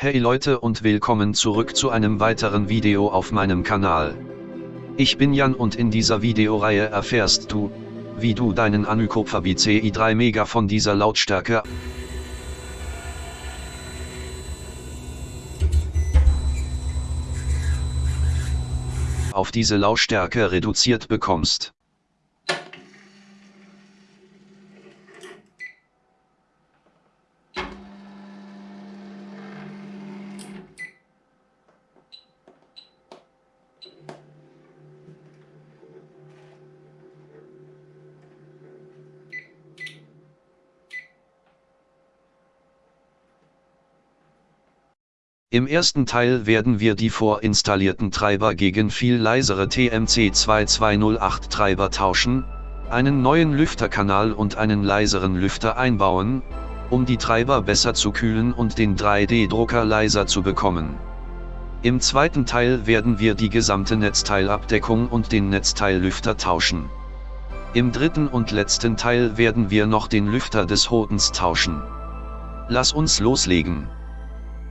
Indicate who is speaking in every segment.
Speaker 1: Hey Leute und willkommen zurück zu einem weiteren Video auf meinem Kanal. Ich bin Jan und in dieser Videoreihe erfährst du, wie du deinen Anycopter BCI 3 Mega von dieser Lautstärke auf diese Lautstärke reduziert bekommst. Im ersten Teil werden wir die vorinstallierten Treiber gegen viel leisere TMC2208 Treiber tauschen, einen neuen Lüfterkanal und einen leiseren Lüfter einbauen, um die Treiber besser zu kühlen und den 3D-Drucker leiser zu bekommen. Im zweiten Teil werden wir die gesamte Netzteilabdeckung und den Netzteillüfter tauschen. Im dritten und letzten Teil werden wir noch den Lüfter des Hodens tauschen. Lass uns loslegen.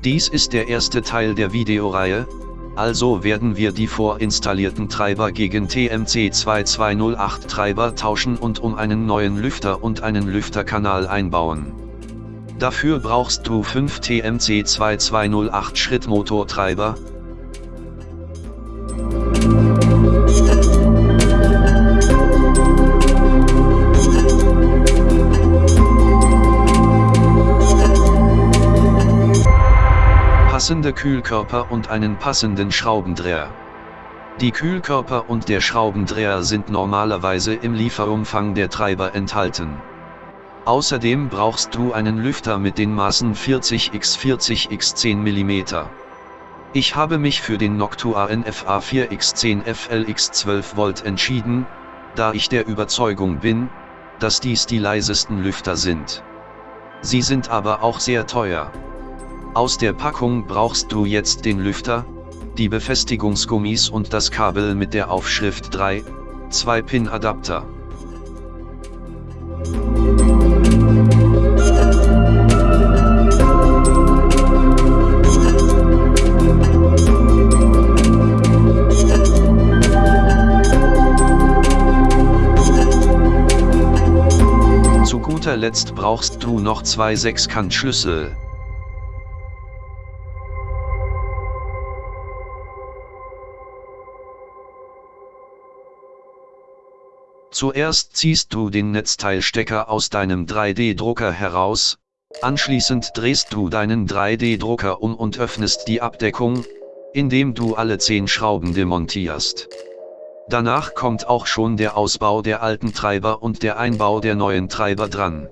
Speaker 1: Dies ist der erste Teil der Videoreihe, also werden wir die vorinstallierten Treiber gegen TMC2208 Treiber tauschen und um einen neuen Lüfter und einen Lüfterkanal einbauen. Dafür brauchst du 5 TMC2208 Schrittmotortreiber, passende Kühlkörper und einen passenden Schraubendreher. Die Kühlkörper und der Schraubendreher sind normalerweise im Lieferumfang der Treiber enthalten. Außerdem brauchst du einen Lüfter mit den Maßen 40 x 40 x 10 mm. Ich habe mich für den Noctua NFA 4 x 10 FLX 12 Volt entschieden, da ich der Überzeugung bin, dass dies die leisesten Lüfter sind. Sie sind aber auch sehr teuer. Aus der Packung brauchst du jetzt den Lüfter, die Befestigungsgummis und das Kabel mit der Aufschrift 3, 2-Pin-Adapter. Zu guter Letzt brauchst du noch zwei Sechskantschlüssel. Zuerst ziehst du den Netzteilstecker aus deinem 3D-Drucker heraus, anschließend drehst du deinen 3D-Drucker um und öffnest die Abdeckung, indem du alle 10 Schrauben demontierst. Danach kommt auch schon der Ausbau der alten Treiber und der Einbau der neuen Treiber dran.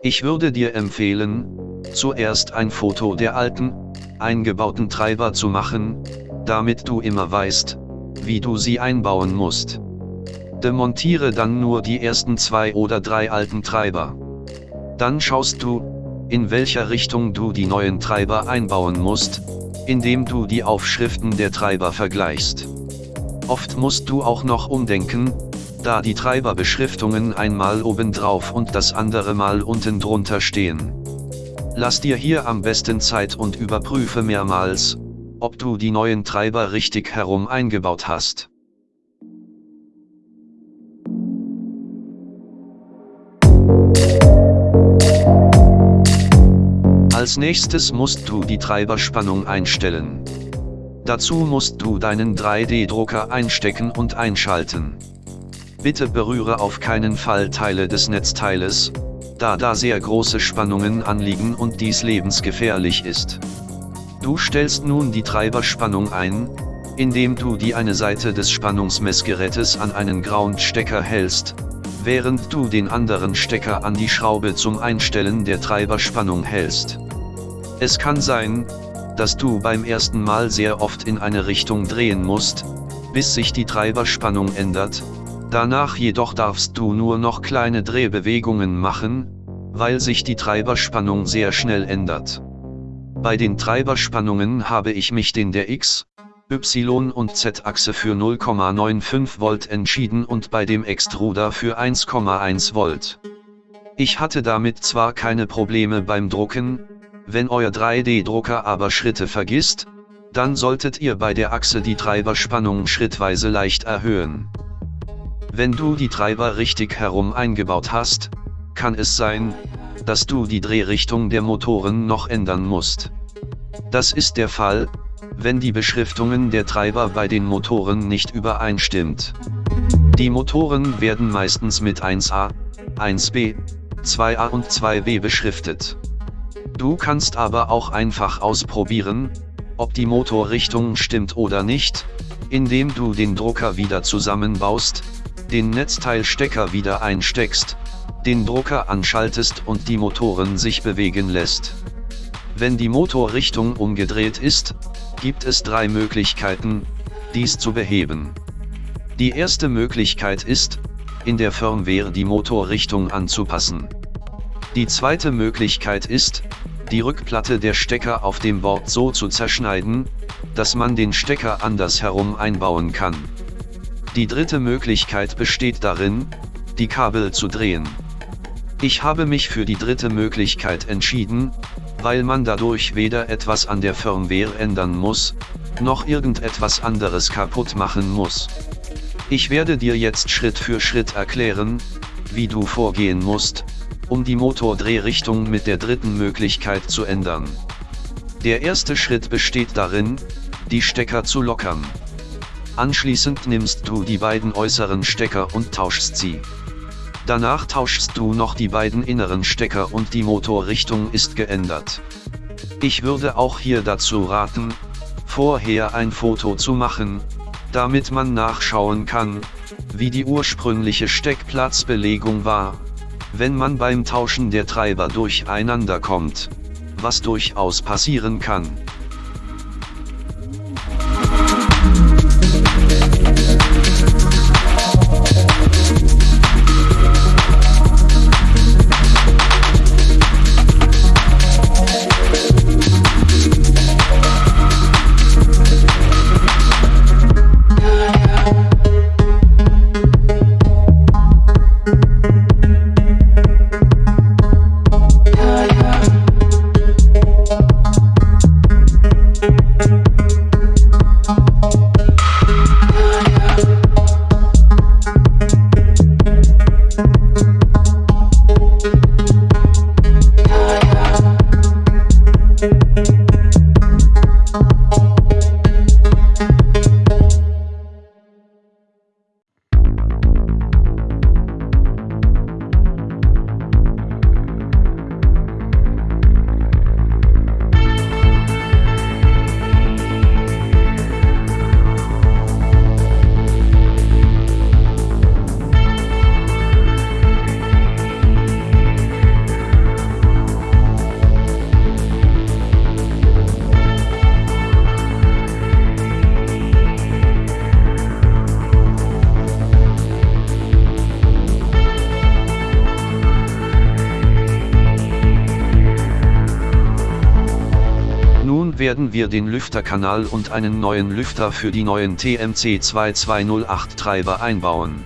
Speaker 1: Ich würde dir empfehlen, zuerst ein Foto der alten, eingebauten Treiber zu machen, damit du immer weißt, wie du sie einbauen musst. Demontiere dann nur die ersten zwei oder drei alten Treiber. Dann schaust du, in welcher Richtung du die neuen Treiber einbauen musst, indem du die Aufschriften der Treiber vergleichst. Oft musst du auch noch umdenken, da die Treiberbeschriftungen einmal oben drauf und das andere Mal unten drunter stehen. Lass dir hier am besten Zeit und überprüfe mehrmals, ob du die neuen Treiber richtig herum eingebaut hast. Als nächstes musst du die Treiberspannung einstellen. Dazu musst du deinen 3D-Drucker einstecken und einschalten. Bitte berühre auf keinen Fall Teile des Netzteiles, da da sehr große Spannungen anliegen und dies lebensgefährlich ist. Du stellst nun die Treiberspannung ein, indem du die eine Seite des Spannungsmessgerätes an einen Groundstecker hältst, während du den anderen Stecker an die Schraube zum Einstellen der Treiberspannung hältst. Es kann sein, dass du beim ersten Mal sehr oft in eine Richtung drehen musst, bis sich die Treiberspannung ändert, danach jedoch darfst du nur noch kleine Drehbewegungen machen, weil sich die Treiberspannung sehr schnell ändert. Bei den Treiberspannungen habe ich mich den der X, Y und Z-Achse für 0,95 Volt entschieden und bei dem Extruder für 1,1 Volt. Ich hatte damit zwar keine Probleme beim Drucken, Wenn euer 3D-Drucker aber Schritte vergisst, dann solltet ihr bei der Achse die Treiberspannung schrittweise leicht erhöhen. Wenn du die Treiber richtig herum eingebaut hast, kann es sein, dass du die Drehrichtung der Motoren noch ändern musst. Das ist der Fall, wenn die Beschriftungen der Treiber bei den Motoren nicht übereinstimmt. Die Motoren werden meistens mit 1a, 1b, 2a und 2b beschriftet. Du kannst aber auch einfach ausprobieren, ob die Motorrichtung stimmt oder nicht, indem du den Drucker wieder zusammenbaust, den Netzteilstecker wieder einsteckst, den Drucker anschaltest und die Motoren sich bewegen lässt. Wenn die Motorrichtung umgedreht ist, gibt es drei Möglichkeiten, dies zu beheben. Die erste Möglichkeit ist, in der Firmware die Motorrichtung anzupassen. Die zweite Möglichkeit ist, die Rückplatte der Stecker auf dem Board so zu zerschneiden, dass man den Stecker anders herum einbauen kann. Die dritte Möglichkeit besteht darin, die Kabel zu drehen. Ich habe mich für die dritte Möglichkeit entschieden, weil man dadurch weder etwas an der Firmware ändern muss, noch irgendetwas anderes kaputt machen muss. Ich werde dir jetzt Schritt für Schritt erklären, wie du vorgehen musst, um die Motordrehrichtung mit der dritten Möglichkeit zu ändern. Der erste Schritt besteht darin, die Stecker zu lockern. Anschließend nimmst du die beiden äußeren Stecker und tauschst sie. Danach tauschst du noch die beiden inneren Stecker und die Motorrichtung ist geändert. Ich würde auch hier dazu raten, vorher ein Foto zu machen, damit man nachschauen kann, wie die ursprüngliche Steckplatzbelegung war, wenn man beim Tauschen der Treiber durcheinander kommt, was durchaus passieren kann. Werden wir den Lüfterkanal und einen neuen Lüfter für die neuen TMC 2208 Treiber einbauen.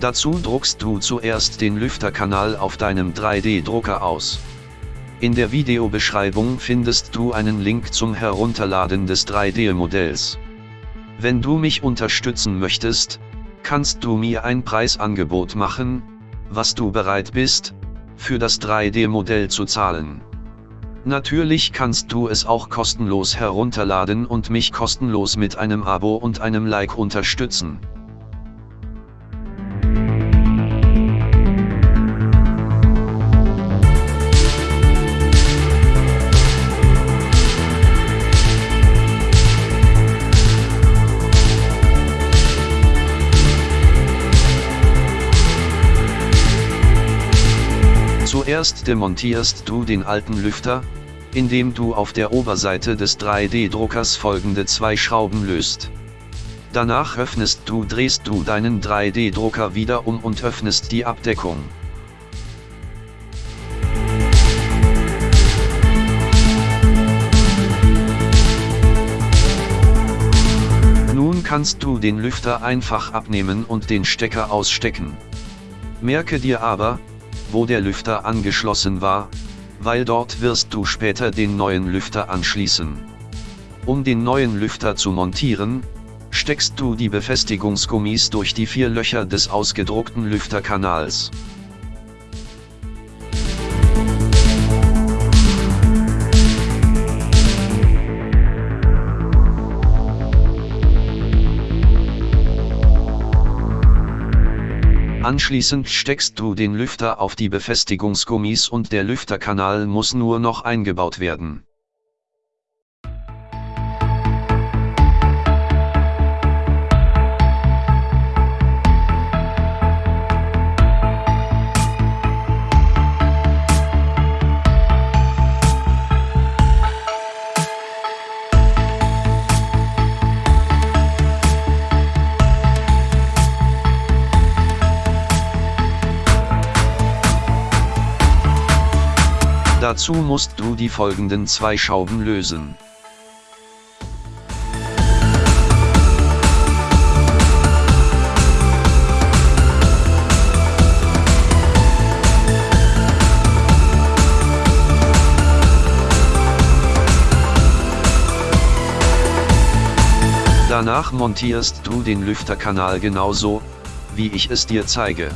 Speaker 1: Dazu druckst du zuerst den Lüfterkanal auf deinem 3D-Drucker aus. In der Videobeschreibung findest du einen Link zum Herunterladen des 3D-Modells. Wenn du mich unterstützen möchtest, kannst du mir ein Preisangebot machen, was du bereit bist, für das 3D-Modell zu zahlen. Natürlich kannst du es auch kostenlos herunterladen und mich kostenlos mit einem Abo und einem Like unterstützen. Zuerst demontierst du den alten Lüfter, indem du auf der Oberseite des 3D-Druckers folgende zwei Schrauben löst. Danach öffnest du drehst du deinen 3D-Drucker wieder um und öffnest die Abdeckung. Nun kannst du den Lüfter einfach abnehmen und den Stecker ausstecken. Merke dir aber, wo der Lüfter angeschlossen war, weil dort wirst du später den neuen Lüfter anschließen. Um den neuen Lüfter zu montieren, steckst du die Befestigungsgummis durch die vier Löcher des ausgedruckten Lüfterkanals. Anschließend steckst du den Lüfter auf die Befestigungsgummis und der Lüfterkanal muss nur noch eingebaut werden. Dazu musst du die folgenden zwei Schrauben lösen. Danach montierst du den Lüfterkanal genauso, wie ich es dir zeige.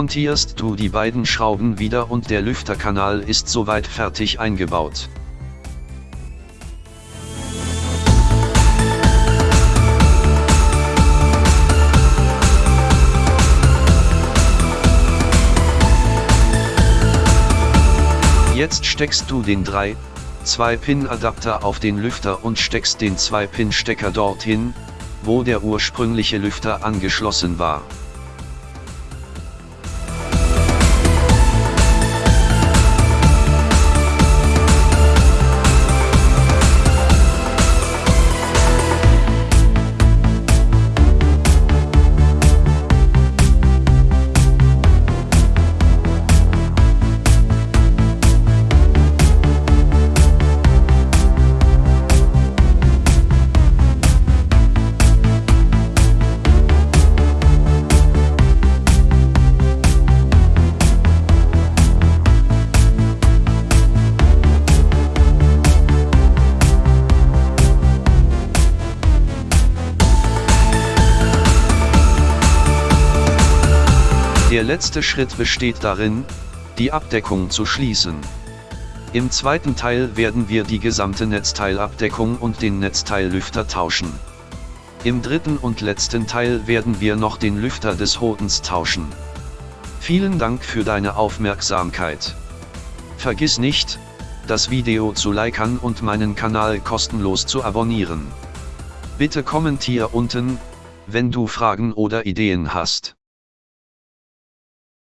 Speaker 1: Montierst du die beiden Schrauben wieder und der Lüfterkanal ist soweit fertig eingebaut. Jetzt steckst du den 3, 2-Pin-Adapter auf den Lüfter und steckst den 2-Pin-Stecker dorthin, wo der ursprüngliche Lüfter angeschlossen war. Letzte Schritt besteht darin, die Abdeckung zu schließen. Im zweiten Teil werden wir die gesamte Netzteilabdeckung und den Netzteillüfter tauschen. Im dritten und letzten Teil werden wir noch den Lüfter des Hodens tauschen. Vielen Dank für deine Aufmerksamkeit. Vergiss nicht, das Video zu liken und meinen Kanal kostenlos zu abonnieren. Bitte kommentier unten, wenn du Fragen oder Ideen hast.